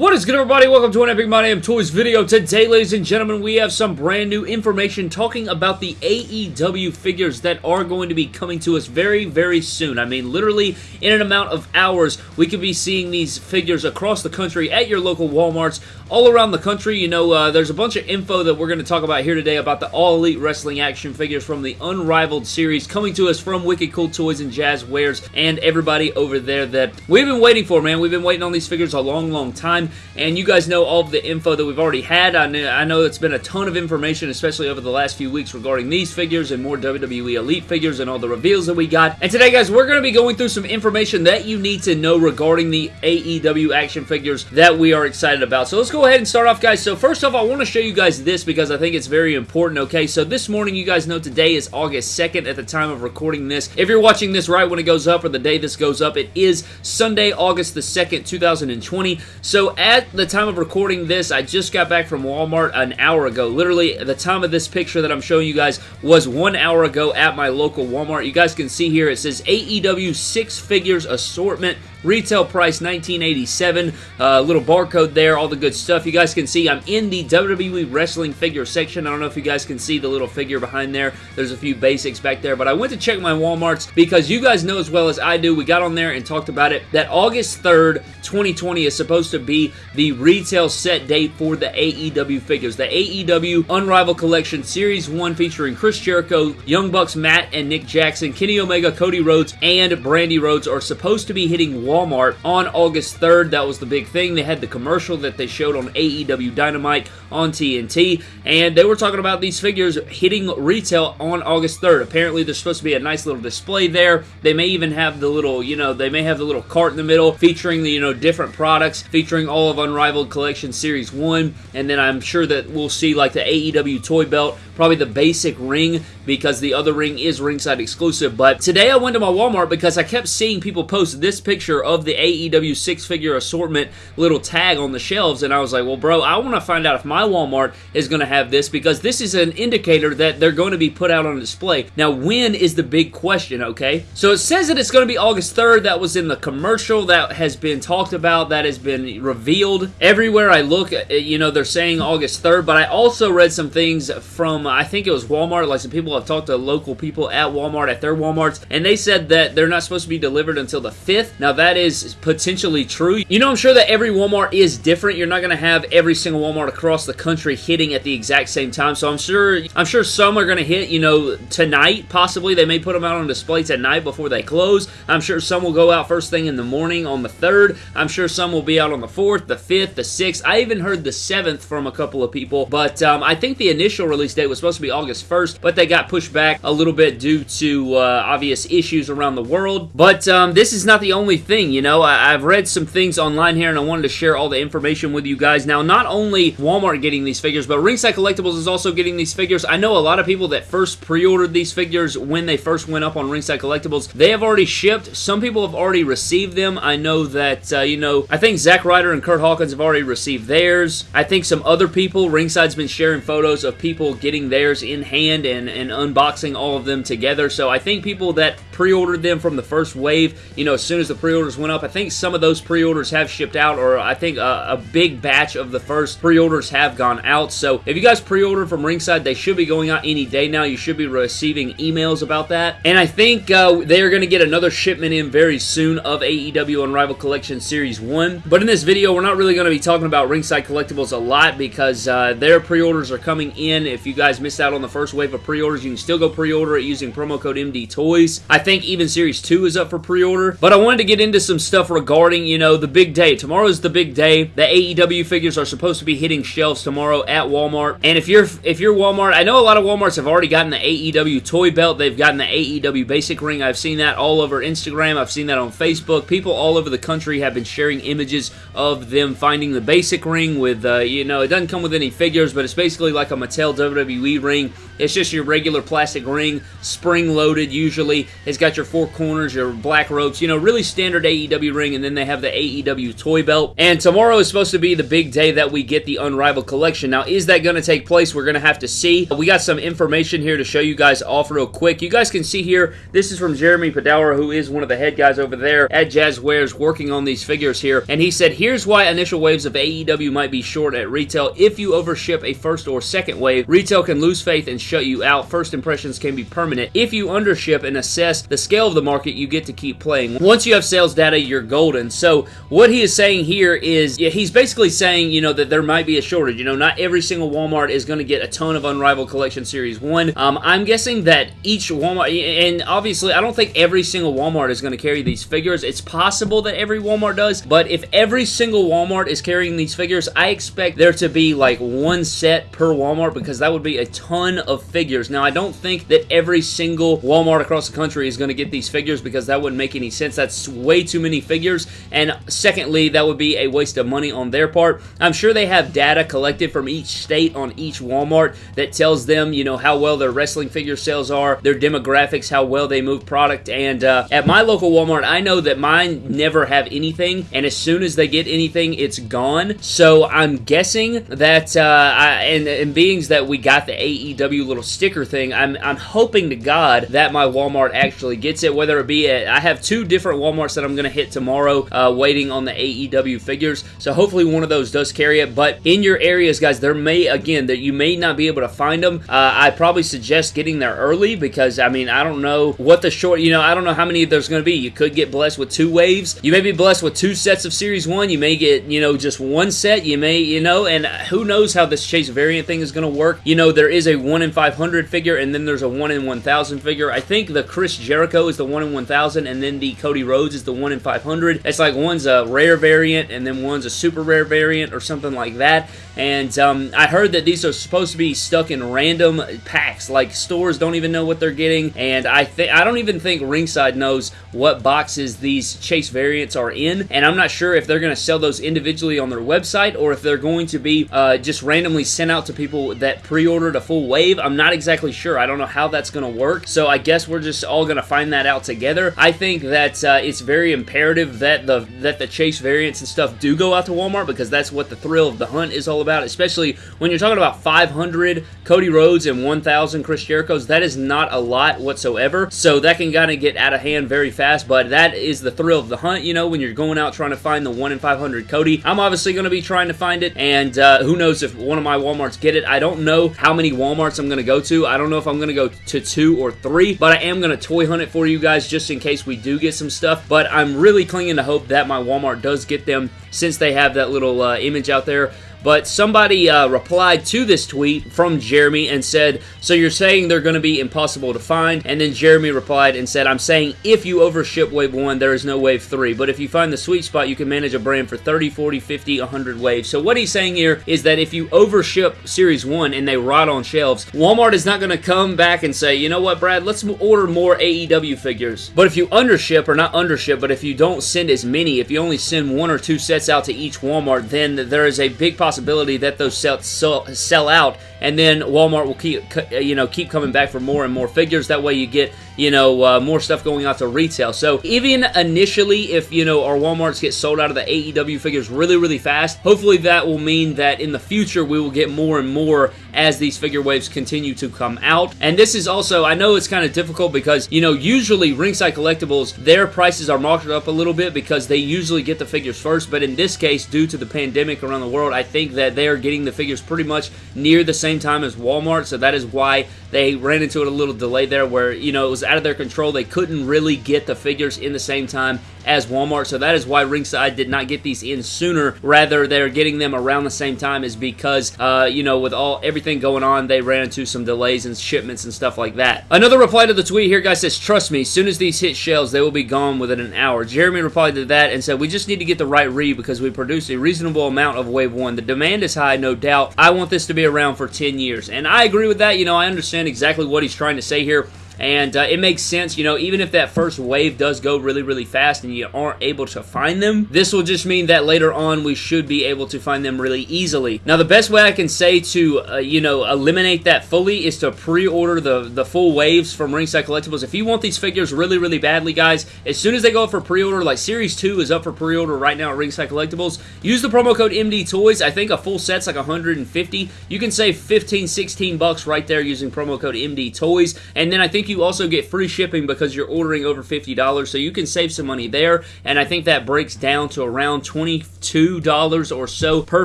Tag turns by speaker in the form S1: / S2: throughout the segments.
S1: What is good everybody? Welcome to an Epic My Damn Toys video. Today, ladies and gentlemen, we have some brand new information talking about the AEW figures that are going to be coming to us very, very soon. I mean, literally in an amount of hours, we could be seeing these figures across the country at your local Walmarts, all around the country. You know, uh, there's a bunch of info that we're going to talk about here today about the All Elite Wrestling action figures from the Unrivaled series coming to us from Wicked Cool Toys and Jazwares and everybody over there that we've been waiting for, man. We've been waiting on these figures a long, long time. And you guys know all of the info that we've already had. I know, I know it's been a ton of information, especially over the last few weeks regarding these figures and more WWE Elite figures and all the reveals that we got. And today, guys, we're going to be going through some information that you need to know regarding the AEW action figures that we are excited about. So let's go ahead and start off, guys. So first off, I want to show you guys this because I think it's very important, okay? So this morning, you guys know today is August 2nd at the time of recording this. If you're watching this right when it goes up or the day this goes up, it is Sunday, August the 2nd, 2020. So at the time of recording this, I just got back from Walmart an hour ago. Literally, the time of this picture that I'm showing you guys was one hour ago at my local Walmart. You guys can see here, it says AEW six figures assortment. Retail price 1987. Uh, little barcode there, all the good stuff. You guys can see I'm in the WWE Wrestling figure section. I don't know if you guys can see the little figure behind there. There's a few basics back there, but I went to check my Walmarts because you guys know as well as I do, we got on there and talked about it, that August 3rd, 2020 is supposed to be the retail set date for the AEW figures. The AEW Unrivaled Collection Series 1 featuring Chris Jericho, Young Bucks Matt and Nick Jackson, Kenny Omega, Cody Rhodes, and Brandi Rhodes are supposed to be hitting Walmart on August 3rd. That was the big thing. They had the commercial that they showed on AEW Dynamite on TNT, and they were talking about these figures hitting retail on August 3rd. Apparently, there's supposed to be a nice little display there. They may even have the little, you know, they may have the little cart in the middle featuring the, you know, different products, featuring all of Unrivaled Collection Series 1, and then I'm sure that we'll see like the AEW toy belt, probably the basic ring, because the other ring is ringside exclusive. But today I went to my Walmart because I kept seeing people post this picture of the AEW six-figure assortment little tag on the shelves, and I was like, well, bro, I want to find out if my Walmart is going to have this because this is an indicator that they're going to be put out on display. Now, when is the big question, okay? So it says that it's going to be August 3rd. That was in the commercial that has been talked about, that has been revealed. Everywhere I look, you know, they're saying August 3rd, but I also read some things from, I think it was Walmart, like some people have talked to local people at Walmart, at their Walmarts, and they said that they're not supposed to be delivered until the 5th. Now, that is potentially true. You know, I'm sure that every Walmart is different. You're not going to have every single Walmart across the country hitting at the exact same time, so I'm sure I'm sure some are going to hit, you know, tonight, possibly. They may put them out on display tonight before they close. I'm sure some will go out first thing in the morning on the 3rd. I'm sure some will be out on the 4th, the 5th, the 6th. I even heard the 7th from a couple of people, but um, I think the initial release date was supposed to be August 1st, but they got pushed back a little bit due to uh, obvious issues around the world. But um, this is not the only thing, you know. I I've read some things online here, and I wanted to share all the information with you guys. Now, not only Walmart getting these figures, but Ringside Collectibles is also getting these figures. I know a lot of people that first pre-ordered these figures when they first went up on Ringside Collectibles. They have already shipped. Some people have already received them. I know that, uh, you know, I think Zack Ryder and Kurt Hawkins have already received theirs. I think some other people, Ringside's been sharing photos of people getting theirs in hand and, and unboxing all of them together. So I think people that pre-ordered them from the first wave, you know, as soon as the pre-orders went up, I think some of those pre-orders have shipped out, or I think a, a big batch of the first pre-orders have gone out. So if you guys pre-ordered from Ringside, they should be going out any day now. You should be receiving emails about that. And I think uh, they are going to get another shipment in very soon of AEW Unrivaled Collection Series 1. But in this video, we're not really going to be talking about Ringside Collectibles a lot because uh, their pre-orders are coming in. If you guys missed out on the first wave of pre-orders, you can still go pre-order it using promo code MD Toys. I think even Series 2 is up for pre-order. But I wanted to get into some stuff regarding, you know, the big day. Tomorrow's the big day. The AEW figures are supposed to be hitting shelves tomorrow at Walmart. And if you're if you're Walmart, I know a lot of Walmarts have already gotten the AEW toy belt. They've gotten the AEW basic ring. I've seen that all over Instagram. I've seen that on Facebook. People all over the country have been sharing images of them finding the basic ring with, uh, you know, it doesn't come with any figures, but it's basically like a Mattel WWE ring. It's just your regular plastic ring, spring-loaded usually. It's got your four corners, your black ropes, you know, really standard AEW ring, and then they have the AEW toy belt. And tomorrow is supposed to be the big day that we get the Unrivaled collection. Now, is that going to take place? We're going to have to see. We got some information here to show you guys off real quick. You guys can see here, this is from Jeremy Padawer, who is one of the head guys over there at Jazwares working on these figures here. And he said, here's why initial waves of AEW might be short at retail. If you overship a first or second wave, retail can lose faith and shut you out. First impressions can be permanent. If you undership and assess the scale of the market, you get to keep playing. Once you have sales data, you're golden. So what he is saying here is, yeah, he's basically saying, you know, that there might be a shortage. You know, not every single Walmart is going to get a ton of Unrivaled Collection Series 1. Um, I'm guessing that each Walmart, and obviously I don't think every single Walmart is going to carry these figures. It's possible that every Walmart does, but if every single Walmart is carrying these figures, I expect there to be like one set per Walmart because that would be a ton of figures. Now, I don't think that every single Walmart across the country is going to get these figures because that wouldn't make any sense. That's way too many figures, and secondly, that would be a waste of money on their part. I'm sure they have data collected from each state on each Walmart that tells them, you know, how well their wrestling figure sales are, their demographics, how well they move product, and uh, at my local Walmart, I know that mine never have anything, and as soon as they get anything, it's gone. So I'm guessing that, uh, I, and, and beings that we got the AEW little sticker thing, I'm, I'm hoping to God that my Walmart actually gets it, whether it be at, I have two different Walmarts that I'm going to hit tomorrow, uh, waiting on the AEW figures, so hopefully one of those does carry it, but in your areas, guys, there may, again, that you may not be able to find them. Uh, I probably suggest getting there early because, I mean, I don't know what the short, you know, I don't know how many there's going to be. You could get blessed with two waves. You may be blessed with two sets of Series 1. You may get, you know, just one set. You may, you know, and who knows how this Chase variant thing is going to work. You know, there is a 1 in 500 figure and then there's a 1 in 1000 figure. I think the Chris Jericho is the 1 in 1000 and then the Cody Rhodes is the 1 in 500. It's like one's a rare variant and then one's a super rare variant or something like that. And um, I heard that these are supposed to be stuck in random packs. Like stores don't even know what they're getting. And I think I don't even think Ringside knows what boxes these Chase variants are in. And I'm not sure if they're going to sell those individually on their website or if they're going to be uh, just randomly sent out to people that pre-ordered a full wave. I'm not exactly sure. I don't know how that's going to work. So I guess we're just all going to find that out together. I think that uh, it's very imperative that the that the Chase variants and stuff do go out to Walmart because that's what the thrill of the hunt is all about, especially when you're talking about 500 Cody Rhodes and 1,000 Chris Jericho's. That is not a lot whatsoever. So that can kind of get out of hand very fast, but that is the thrill of the hunt, you know, when you're going out trying to find the 1 in 500 Cody. I'm obviously going to be trying to find it, and uh, who knows if one of my Walmarts get it. I don't know how many Walmarts I'm going to go to. I don't know if I'm going to go to two or three, but I am going to toy hunt it for you guys just in case we do get some stuff, but I'm really clinging to hope that my Walmart does get them since they have that little uh, image out there but somebody uh, replied to this tweet from Jeremy and said, so you're saying they're going to be impossible to find? And then Jeremy replied and said, I'm saying if you overship Wave 1, there is no Wave 3, but if you find the sweet spot, you can manage a brand for 30, 40, 50, 100 waves. So what he's saying here is that if you overship Series 1 and they rot on shelves, Walmart is not going to come back and say, you know what, Brad, let's order more AEW figures. But if you undership, or not undership, but if you don't send as many, if you only send one or two sets out to each Walmart, then there is a big possibility possibility that those sell, sell, sell out and then Walmart will keep you know keep coming back for more and more figures. That way you get you know uh, more stuff going out to retail. So even initially, if you know our WalMarts get sold out of the AEW figures really really fast, hopefully that will mean that in the future we will get more and more as these figure waves continue to come out. And this is also I know it's kind of difficult because you know usually Ringside Collectibles their prices are marked up a little bit because they usually get the figures first. But in this case, due to the pandemic around the world, I think that they are getting the figures pretty much near the same same time as Walmart, so that is why they ran into it a little delay there where, you know, it was out of their control. They couldn't really get the figures in the same time as Walmart, so that is why Ringside did not get these in sooner. Rather, they're getting them around the same time is because, uh, you know, with all everything going on, they ran into some delays and shipments and stuff like that. Another reply to the tweet here, guy says, trust me, as soon as these hit shelves, they will be gone within an hour. Jeremy replied to that and said, we just need to get the right read because we produce a reasonable amount of Wave 1. The demand is high, no doubt. I want this to be around for 10 years. And I agree with that. You know, I understand exactly what he's trying to say here. And uh, it makes sense, you know, even if that first wave does go really, really fast and you aren't able to find them, this will just mean that later on we should be able to find them really easily. Now, the best way I can say to, uh, you know, eliminate that fully is to pre-order the, the full waves from Ringside Collectibles. If you want these figures really, really badly, guys, as soon as they go up for pre-order, like Series 2 is up for pre-order right now at Ringside Collectibles, use the promo code MD Toys. I think a full set's like 150. You can save 15, 16 bucks right there using promo code MD Toys. And then I think you also get free shipping because you're ordering over $50, so you can save some money there. And I think that breaks down to around $22 or so per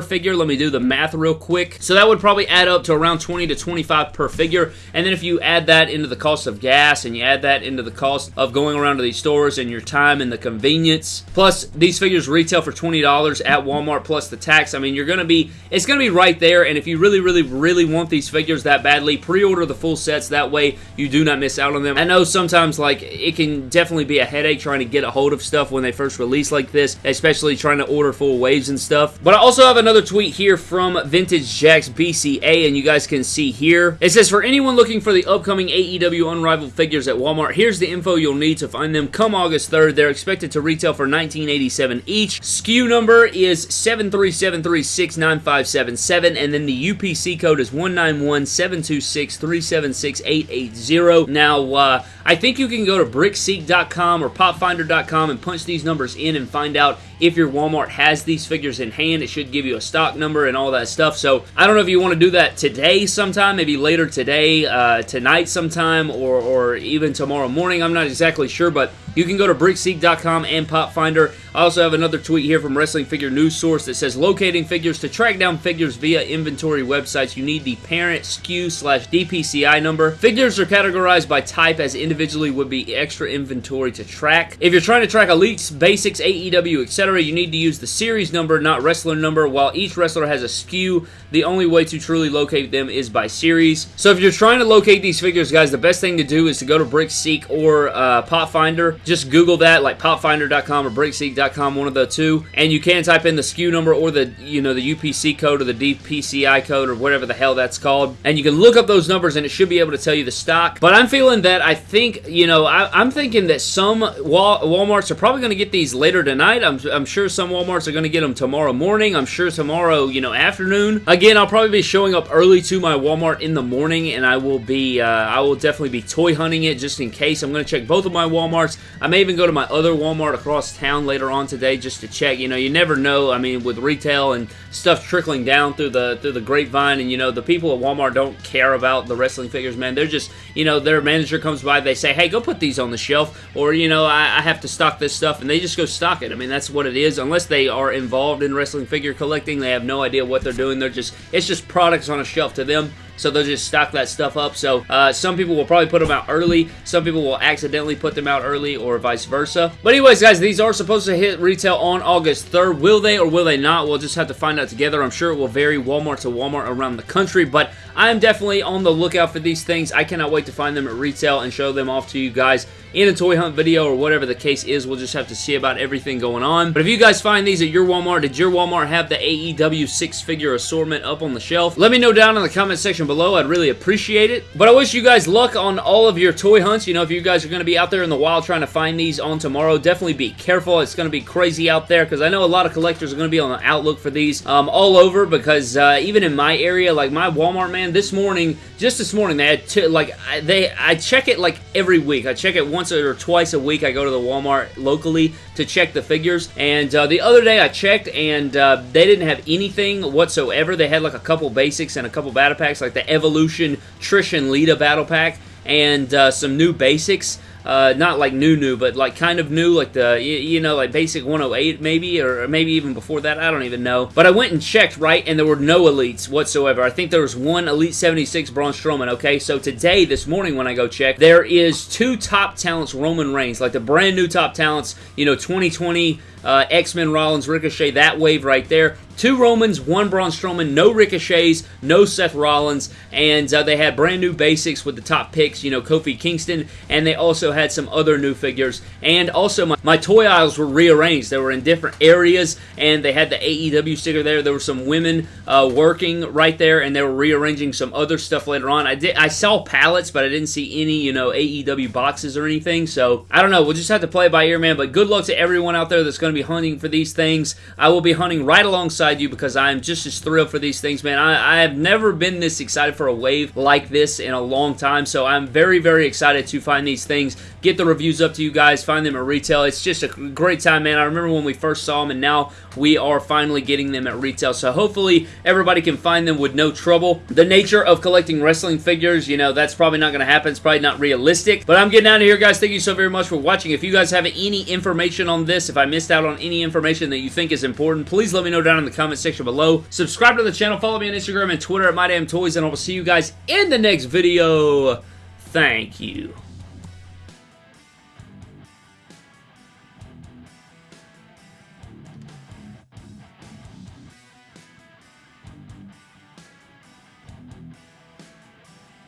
S1: figure. Let me do the math real quick. So that would probably add up to around 20 to 25 per figure. And then if you add that into the cost of gas and you add that into the cost of going around to these stores and your time and the convenience, plus these figures retail for $20 at Walmart plus the tax. I mean, you're going to be, it's going to be right there. And if you really, really, really want these figures that badly, pre-order the full sets. That way you do not miss out on them. I know sometimes like it can definitely be a headache trying to get a hold of stuff when they first release like this, especially trying to order full waves and stuff. But I also have another tweet here from Vintage Jacks BCA, and you guys can see here. It says, for anyone looking for the upcoming AEW Unrivaled figures at Walmart, here's the info you'll need to find them come August 3rd. They're expected to retail for 1987 each. SKU number is 737369577, and then the UPC code is 1917263768880. Now, uh, I think you can go to brickseek.com or popfinder.com and punch these numbers in and find out if your Walmart has these figures in hand. It should give you a stock number and all that stuff. So I don't know if you want to do that today sometime, maybe later today, uh, tonight sometime, or, or even tomorrow morning. I'm not exactly sure, but you can go to brickseek.com and PopFinder. I also have another tweet here from Wrestling Figure News Source that says locating figures to track down figures via inventory websites. You need the parent SKU slash DPCI number. Figures are categorized by type as individually would be extra inventory to track. If you're trying to track elites, basics, AEW, etc., you need to use the series number, not wrestler number. While each wrestler has a SKU, the only way to truly locate them is by series. So if you're trying to locate these figures, guys, the best thing to do is to go to BrickSeek or uh, PopFinder. Just Google that, like PopFinder.com or BrickSeek.com, one of the two, and you can type in the SKU number or the you know the UPC code or the DPCI code or whatever the hell that's called, and you can look up those numbers and it should be able to tell you the stock. But I'm feeling that I think you know I, am thinking that some Wal WalMarts are probably going to get these later tonight. I'm, I'm sure some WalMarts are going to get them tomorrow morning. I'm sure tomorrow you know afternoon. Again, I'll probably be showing up early to my Walmart in the morning, and I will be uh, I will definitely be toy hunting it just in case. I'm going to check both of my WalMarts. I may even go to my other Walmart across town later on today just to check. You know, you never know. I mean, with retail and stuff trickling down through the through the grapevine, and you know, the people at Walmart don't care about the wrestling figures, man. They're just, you know, their manager comes by, they say, hey, go put these on the shelf, or you know, I, I have to stock this stuff, and they just go stock it. I mean, that's what it is. Unless they are involved in wrestling figure collecting, they have no idea what they're doing. They're just, it's just products on a shelf to them so they'll just stock that stuff up. So uh, some people will probably put them out early, some people will accidentally put them out early, or vice versa. But anyways, guys, these are supposed to hit retail on August 3rd. Will they or will they not? We'll just have to find out together. I'm sure it will vary Walmart to Walmart around the country, but I am definitely on the lookout for these things. I cannot wait to find them at retail and show them off to you guys in a toy hunt video or whatever the case is. We'll just have to see about everything going on. But if you guys find these at your Walmart, did your Walmart have the AEW six-figure assortment up on the shelf? Let me know down in the comment section below. I'd really appreciate it. But I wish you guys luck on all of your toy hunts. You know, if you guys are going to be out there in the wild trying to find these on tomorrow, definitely be careful. It's going to be crazy out there because I know a lot of collectors are going to be on the outlook for these um, all over because uh, even in my area, like my Walmart, man, this morning, just this morning, they had, like, they, I check it like every week. I check it once once or twice a week I go to the Walmart locally to check the figures. And uh, the other day I checked and uh, they didn't have anything whatsoever. They had like a couple basics and a couple battle packs, like the Evolution Trish and Lita battle pack and uh, some new basics. Uh, not like new new, but like kind of new, like the, you, you, know, like basic 108 maybe, or maybe even before that, I don't even know. But I went and checked, right, and there were no elites whatsoever. I think there was one Elite 76 Braun Strowman, okay? So today, this morning when I go check, there is two top talents Roman Reigns, like the brand new top talents, you know, 2020 uh, X-Men Rollins Ricochet, that wave right there. Two Romans, one Braun Strowman, no Ricochets, no Seth Rollins, and uh, they had brand new basics with the top picks, you know, Kofi Kingston, and they also had some other new figures. And also, my, my toy aisles were rearranged. They were in different areas, and they had the AEW sticker there. There were some women uh, working right there, and they were rearranging some other stuff later on. I did I saw pallets, but I didn't see any, you know, AEW boxes or anything. So I don't know. We'll just have to play by ear, man. But good luck to everyone out there that's going to be hunting for these things. I will be hunting right alongside you because I'm just as thrilled for these things, man. I, I have never been this excited for a wave like this in a long time. So I'm very, very excited to find these things, get the reviews up to you guys, find them at retail. It's just a great time, man. I remember when we first saw them, and now we are finally getting them at retail. So hopefully everybody can find them with no trouble. The nature of collecting wrestling figures, you know, that's probably not going to happen. It's probably not realistic. But I'm getting out of here, guys. Thank you so very much for watching. If you guys have any information on this, if I missed out on any information that you think is important, please let me know down in the comment section below. Subscribe to the channel. Follow me on Instagram and Twitter at MyDamnToys, and I will see you guys in the next video. Thank you.